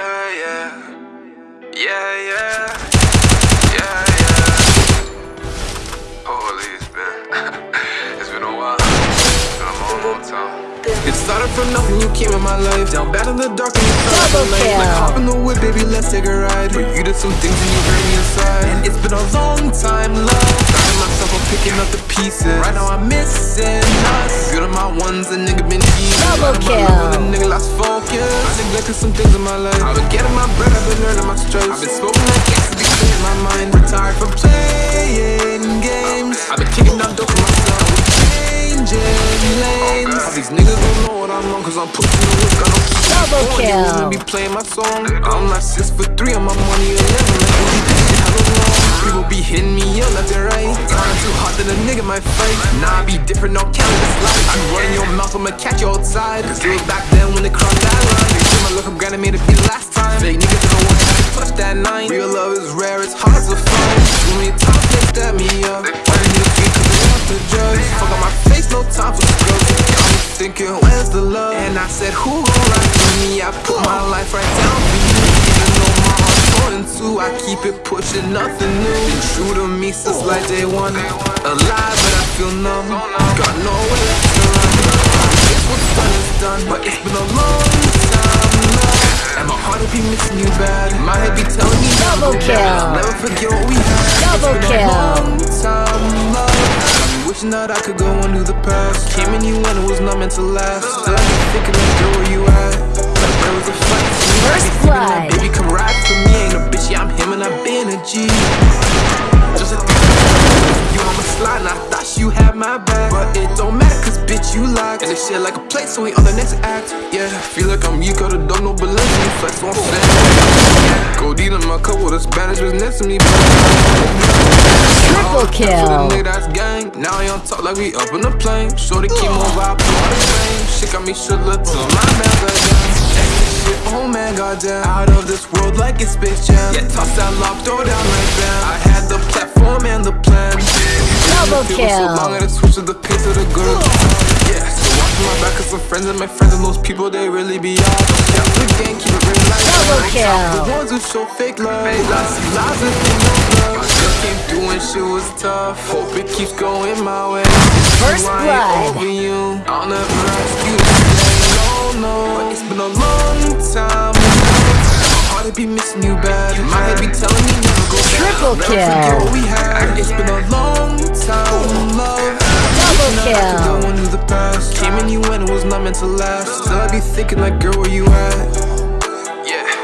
Yeah, yeah. Yeah, yeah. Yeah, yeah. Holy, it's been. it's been a while. It's been a long, long time. It started from nothing, you came in my life Down bad in the dark and you felt Double the light kill. Like hop in the whip, baby, let's take a ride But you did some things and you hurt me inside And it's been a long time, love Finding myself, I'm picking up the pieces Right now I'm missing us Good on my ones, a nigga been easy Double Right on my kill. level, nigga lost focus I neglected some things in my life. I've been getting my bread, I've been learning my stripes. I've been smoking like yesterday, in my mind Retired from playing games. I've been kicking down dope for myself Changing lanes. All these niggas don't know what I'm on Cause I'm pushing the whip, got no Double on. You kill. wanna be playing my song. I'm like six foot three on my money 11 People be hitting me up left and right. Time too hot that a nigga might fight. Nah, I be different, no cannabis life. I run in your mouth, I'ma catch you outside. Cause it back then when they crossed that line. They see my look, I'm granted made it be the last time. Fake niggas don't want to touch that nine. Real love is rare, it's hard to find. Too many times they step me up. Need a feet cause they want to judge. Fuck on my face, no time for scrubs. Me thinking, where's the love? And I said, who gon' ride for me? I put my life right down for you heart's torn two I keep it pushing, nothing new. True to me since like day one. Alive, but I feel numb. Got nowhere left to run. Guess what's done is done But it's been a long time, And my heart will be missing you bad My head be telling me Double kill. Never forget what we had. Double kill. time, I'm wishing that I could go undo the past. Came in you when it was not meant to last. Still I like, girl, where you at? G Just a you on my slide and I thought you had my back. But it don't matter cause bitch you locked And this shit like a play so we on the next act. Yeah, feel like I'm you a dog, no balance me Flex on Codeine in my cup with a Spanish was next to me. Triple kill. nigga that's gang. Now he on top like we up in the plane. Shorty keep on vibe, all the rain Shit got me shook, look till my man got down Extra shit, oh man, goddamn Out of this world like it's Space Jam. Yeah, toss that lock, throw down like bam I had the platform and the plan. Double Feel so kill. long, I had to to the pace of the good Yeah, still watching my back cause some friends and my friends and those people, they really be off Yeah, the gang, keep it real like Double that. kill. The ones who show fake love. They lost lives and they no love. Just came through and shit was tough. Hope it keeps going my way. First I blood. over you? I'll never ask you to oh, no, no it's been a long time It be missing you bad My head be telling me never go back. Triple kill. we had. It's been a long time, love. Double kill. the past. Came in you when it was not meant to last. Still I be thinking like, girl, where you at? Yeah